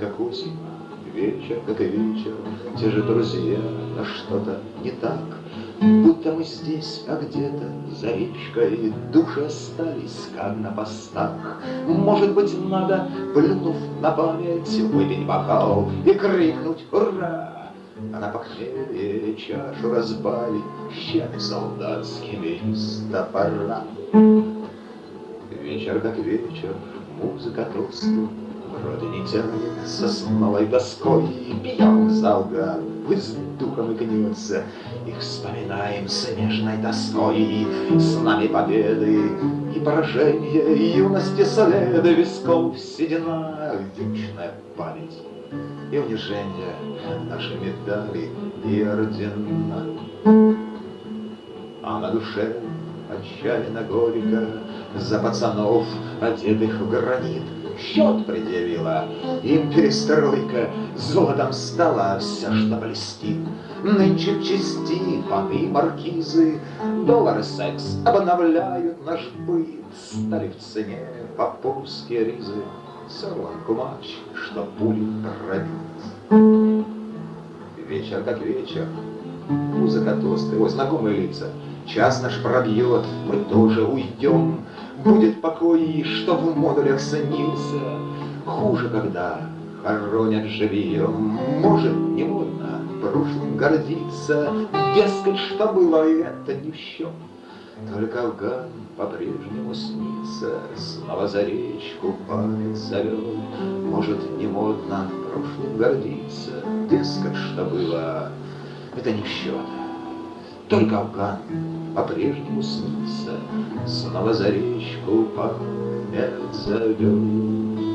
как осень, вечер, как и вечер, Те же друзья, но что-то не так. Будто мы здесь, а где-то за речкой Души остались, как на постах. Может быть, надо, плюнув на память, Выпить бокал и крикнуть «Ура!» А на похмелье чашу разбавить Щами солдатскими с топора. Вечер как вечер, музыка тосты, Тянет сосновой доской, Пьем залган, с духом и гнется, И вспоминаем с нежной тоской. С нами победы и поражения, Юности следы висков. Седина, Вечная память и унижение, Наши медали и ордена. А на душе отчаянно горько За пацанов, одетых в гранит, Счет предъявила. Им перестройка, Золотом стала вся, что блестит. Нынче чести паны маркизы, Доллары секс обновляют наш быт, Стали в цене поповские ризы, Сорван кумач, что пули пробит. Вечер как вечер, музыка тосты, ой, знакомые лица, Час наш пробьет, мы тоже уйдем, Будет покой, что в модулях снился. Хуже, когда хоронят живьем. Может, не модно прошлым гордиться, Дескать, что было, это не счет. Только Афган по-прежнему снится, Снова за речку память зовет. Может, не модно прошлым гордиться, Дескать, что было, это не в счет. Только Афган по-прежнему снится, Снова за речку память зовет.